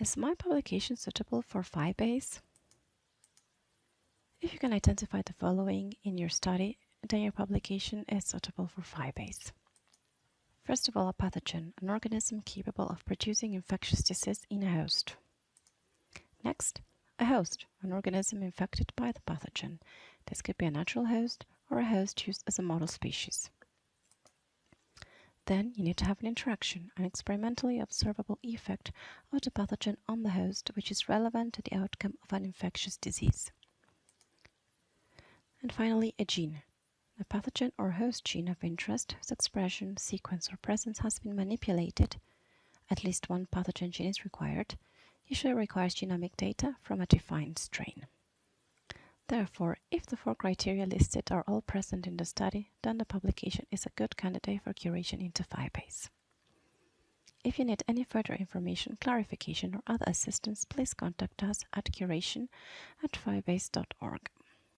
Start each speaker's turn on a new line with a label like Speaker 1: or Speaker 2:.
Speaker 1: Is my publication suitable for PHI-base? If you can identify the following in your study, then your publication is suitable for PHI-base. First of all, a pathogen, an organism capable of producing infectious disease in a host. Next, a host, an organism infected by the pathogen. This could be a natural host or a host used as a model species. Then you need to have an interaction, an experimentally observable effect of the pathogen on the host which is relevant to the outcome of an infectious disease. And finally, a gene. A pathogen or host gene of interest whose expression, sequence, or presence has been manipulated. At least one pathogen gene is required. Usually requires genomic data from a defined strain. Therefore, if the four criteria listed are all present in the study, then the publication is a good candidate for curation into PHI-base. If you need any further information, clarification, or other assistance, please contact us at curation at phi-base.org.